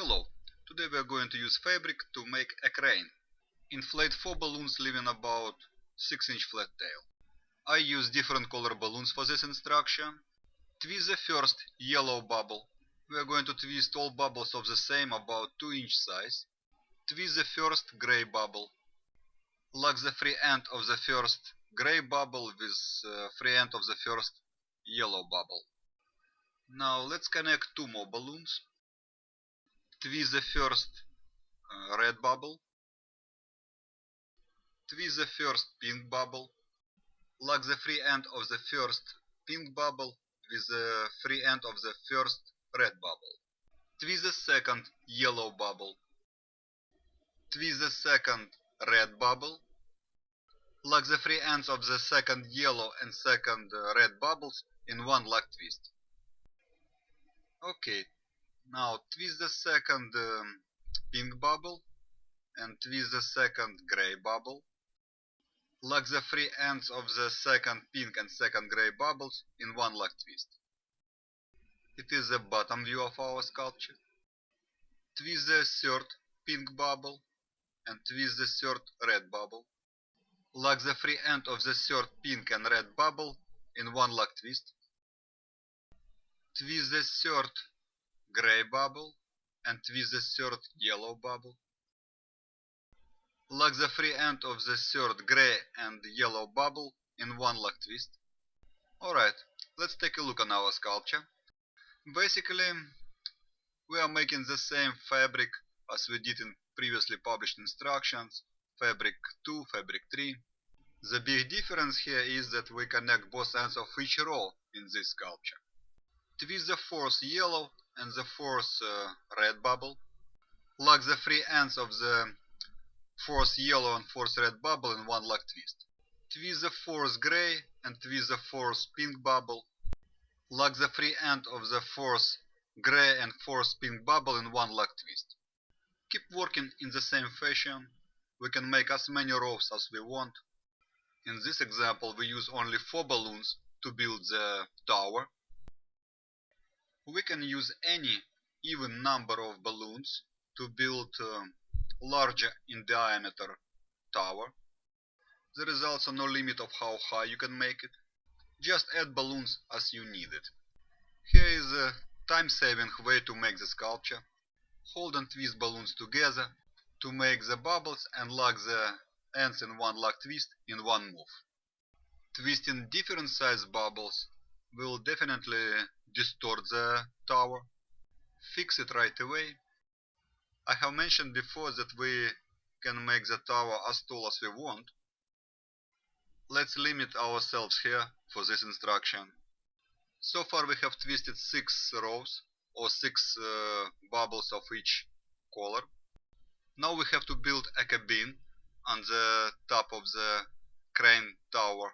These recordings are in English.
Hello, today we are going to use fabric to make a crane. Inflate 4 balloons leaving about 6 inch flat tail. I use different color balloons for this instruction. Twist the first yellow bubble. We are going to twist all bubbles of the same about 2 inch size. Twist the first gray bubble. Lock the free end of the first gray bubble with uh, free end of the first yellow bubble. Now let's connect two more balloons. Twist the first uh, red bubble. Twist the first pink bubble. Lock the free end of the first pink bubble with the free end of the first red bubble. Twist the second yellow bubble. Twist the second red bubble. Lock the free ends of the second yellow and second uh, red bubbles in one lock twist. Okay, now twist the second um, pink bubble and twist the second gray bubble. Lock the free ends of the second pink and second gray bubbles in one lock twist. It is the bottom view of our sculpture. Twist the third pink bubble and twist the third red bubble. Lock the free end of the third pink and red bubble in one lock twist. Twist the third gray bubble and with the third yellow bubble. Lock the free end of the third gray and yellow bubble in one lock twist. Alright, let's take a look on our sculpture. Basically, we are making the same fabric as we did in previously published instructions, fabric 2, fabric 3. The big difference here is that we connect both ends of each row in this sculpture. Twist the fourth yellow and the fourth uh, red bubble. Lock the free ends of the fourth yellow and fourth red bubble in one lock twist. Twist the fourth gray and twist the fourth pink bubble. Lock the free end of the fourth gray and fourth pink bubble in one lock twist. Keep working in the same fashion. We can make as many rows as we want. In this example we use only 4 balloons to build the tower. We can use any even number of balloons to build a larger in diameter tower. There is also no limit of how high you can make it. Just add balloons as you need it. Here is a time-saving way to make the sculpture. Hold and twist balloons together to make the bubbles and lock the ends in one lock twist in one move. Twisting different size bubbles will definitely distort the tower. Fix it right away. I have mentioned before that we can make the tower as tall as we want. Let's limit ourselves here for this instruction. So far we have twisted 6 rows or 6 uh, bubbles of each color. Now we have to build a cabin on the top of the crane tower.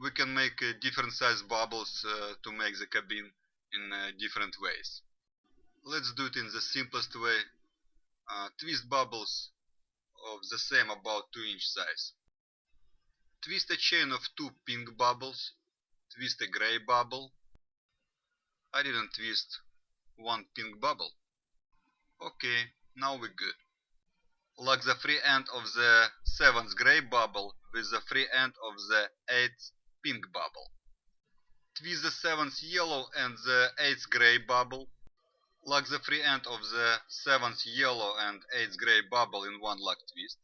We can make uh, different size bubbles uh, to make the cabin in uh, different ways. Let's do it in the simplest way. Twist bubbles of the same about 2 inch size. Twist a chain of 2 pink bubbles. Twist a gray bubble. I didn't twist one pink bubble. Okay, now we're good lock the free end of the 7th gray bubble with the free end of the 8th pink bubble. Twist the 7th yellow and the 8th gray bubble. Lock the free end of the 7th yellow and 8th gray bubble in one lock twist.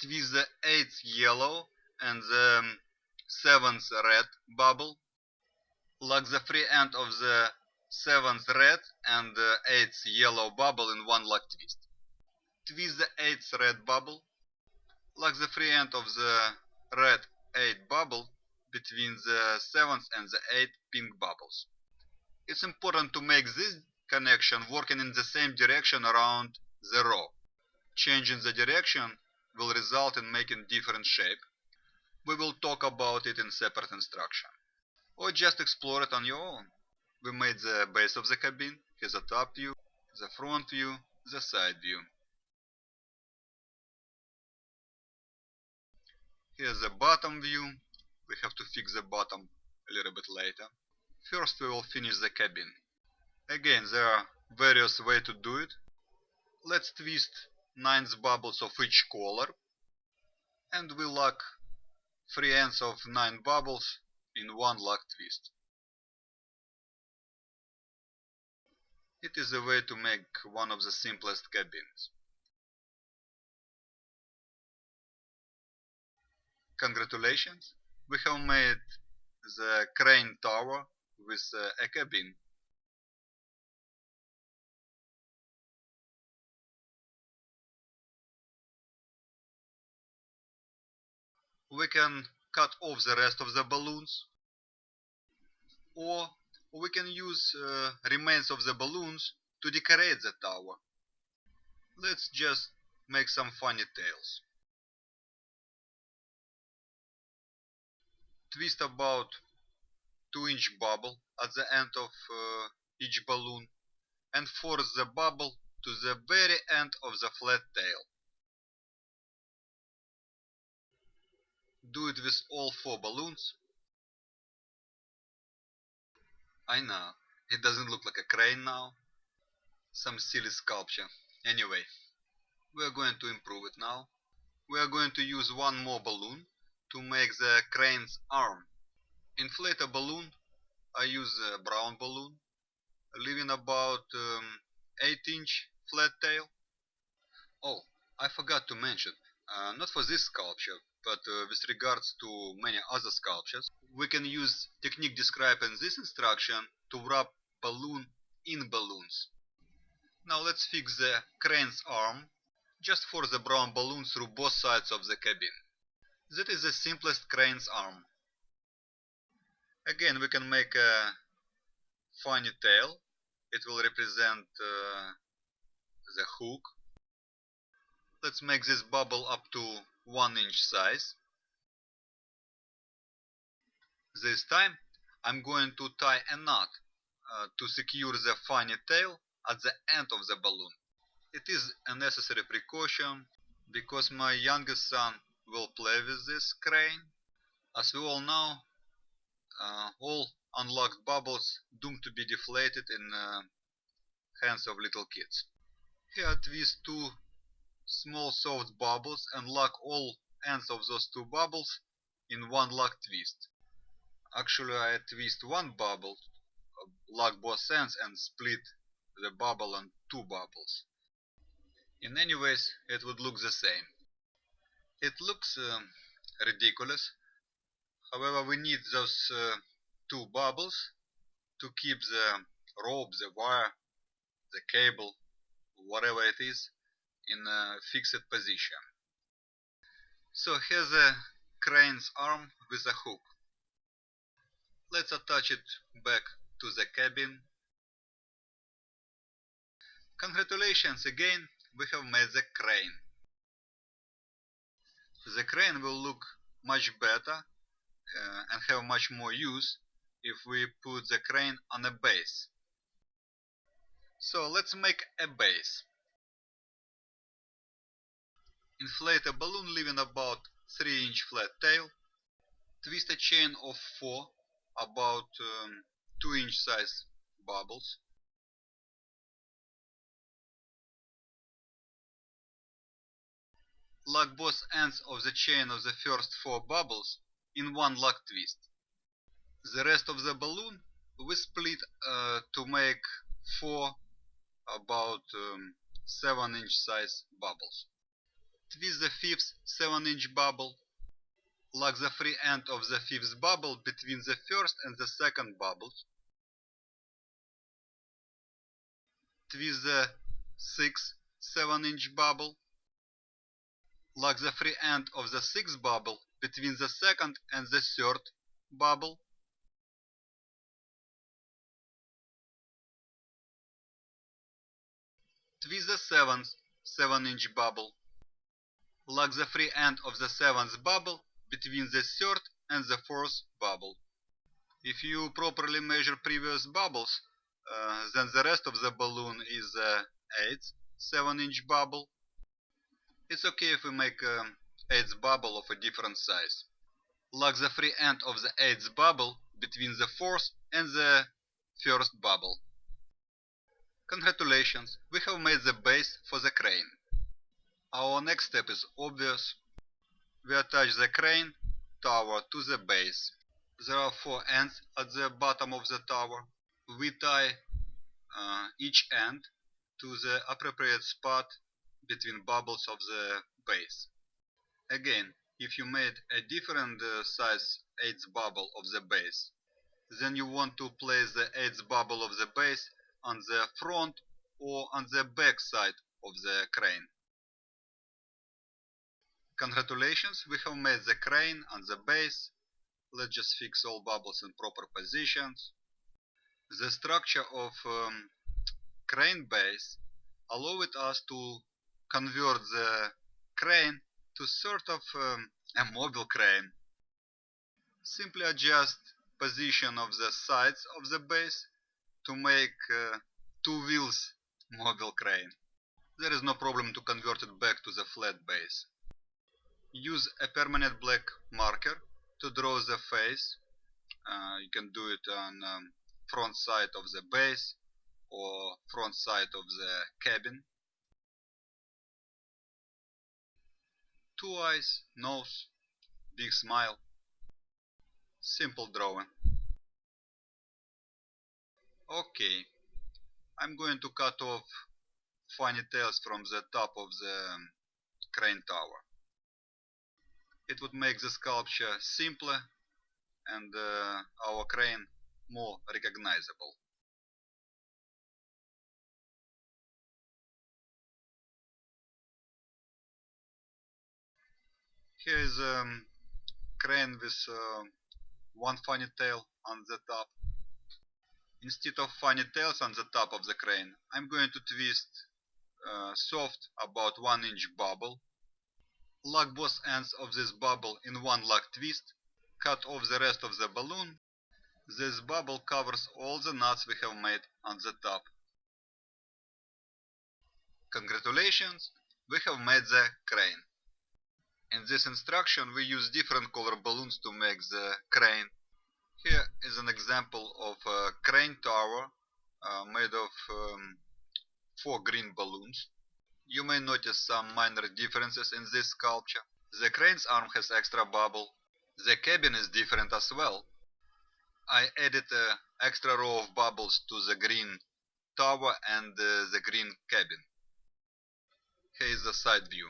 Twist the 8th yellow and the um, 7th red bubble. Lock the free end of the 7th red and 8th yellow bubble in one lock twist twist the 8th red bubble, lock the free end of the red 8 bubble between the 7th and the 8th pink bubbles. It's important to make this connection working in the same direction around the row. Changing the direction will result in making different shape. We will talk about it in separate instruction. Or just explore it on your own. We made the base of the cabin, here's the top view, the front view, the side view. Here's the bottom view. We have to fix the bottom a little bit later. First we will finish the cabin. Again, there are various ways to do it. Let's twist 9 bubbles of each color and we lock 3 ends of 9 bubbles in one lock twist. It is a way to make one of the simplest cabins. Congratulations, we have made the crane tower with uh, a cabin. We can cut off the rest of the balloons or we can use uh, remains of the balloons to decorate the tower. Let's just make some funny tails. Twist about 2 inch bubble at the end of uh, each balloon and force the bubble to the very end of the flat tail. Do it with all four balloons. I know, it doesn't look like a crane now. Some silly sculpture. Anyway, we are going to improve it now. We are going to use one more balloon to make the crane's arm. Inflate a balloon. I use a brown balloon, leaving about um, 8 inch flat tail. Oh, I forgot to mention, uh, not for this sculpture, but uh, with regards to many other sculptures, we can use technique described in this instruction to wrap balloon in balloons. Now let's fix the crane's arm just for the brown balloon through both sides of the cabin. That is the simplest crane's arm. Again, we can make a funny tail. It will represent uh, the hook. Let's make this bubble up to 1 inch size. This time I'm going to tie a knot uh, to secure the funny tail at the end of the balloon. It is a necessary precaution because my youngest son will play with this crane. As we all know, uh, all unlocked bubbles doomed to be deflated in uh, hands of little kids. Here twist two small soft bubbles and lock all ends of those two bubbles in one lock twist. Actually I twist one bubble, lock both ends and split the bubble on two bubbles. In any ways it would look the same. It looks um, ridiculous. However, we need those uh, two bubbles to keep the rope, the wire, the cable, whatever it is, in a fixed position. So here's a crane's arm with a hook. Let's attach it back to the cabin. Congratulations again, we have made the crane the crane will look much better uh, and have much more use if we put the crane on a base. So let's make a base. Inflate a balloon leaving about 3 inch flat tail. Twist a chain of 4 about um, 2 inch size bubbles. Lock both ends of the chain of the first four bubbles in one lock twist. The rest of the balloon we split uh, to make four about um, 7 inch size bubbles. Twist the fifth 7 inch bubble. Lock the free end of the fifth bubble between the first and the second bubbles. Twist the sixth 7 inch bubble lock the free end of the sixth bubble between the second and the third bubble. Twist the seventh 7-inch bubble. Lock the free end of the seventh bubble between the third and the fourth bubble. If you properly measure previous bubbles, uh, then the rest of the balloon is the 8th 7-inch bubble it's okay if we make um, eighth bubble of a different size. Lock the free end of the eighth bubble between the fourth and the first bubble. Congratulations, we have made the base for the crane. Our next step is obvious. We attach the crane tower to the base. There are four ends at the bottom of the tower. We tie uh, each end to the appropriate spot between bubbles of the base. Again, if you made a different uh, size eighth bubble of the base, then you want to place the eighth bubble of the base on the front or on the back side of the crane. Congratulations, we have made the crane on the base. Let's just fix all bubbles in proper positions. The structure of um, crane base allowed us to convert the crane to sort of um, a mobile crane. Simply adjust position of the sides of the base to make uh, two wheels mobile crane. There is no problem to convert it back to the flat base. Use a permanent black marker to draw the face. Uh, you can do it on um, front side of the base or front side of the cabin. Two eyes, nose, big smile. Simple drawing. Okay, I'm going to cut off funny tails from the top of the crane tower. It would make the sculpture simpler and uh, our crane more recognizable. Here is a um, crane with uh, one funny tail on the top Instead of funny tails on the top of the crane, I'm going to twist uh, soft about 1 inch bubble. Lock both ends of this bubble in one lock twist. Cut off the rest of the balloon. This bubble covers all the knots we have made on the top. Congratulations, we have made the crane. In this instruction we use different color balloons to make the crane here is an example of a crane tower uh, made of um, four green balloons. You may notice some minor differences in this sculpture. The crane's arm has extra bubble. The cabin is different as well. I added an extra row of bubbles to the green tower and uh, the green cabin. Here is the side view.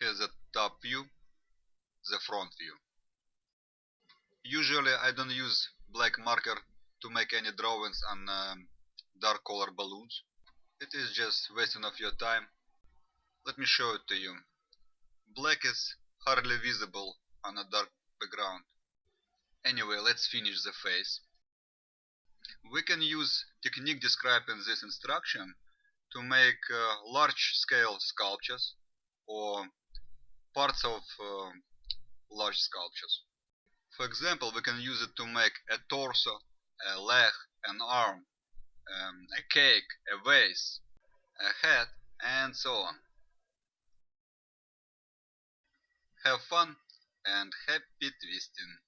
Here's the top view, the front view. Usually I don't use black marker to make any drawings on um, dark color balloons. It is just wasting of your time. Let me show it to you. Black is hardly visible on a dark background. Anyway, let's finish the face. We can use technique described in this instruction to make uh, large scale sculptures or parts of uh, large sculptures. For example, we can use it to make a torso, a leg, an arm, um, a cake, a vase, a head, and so on. Have fun and happy twisting!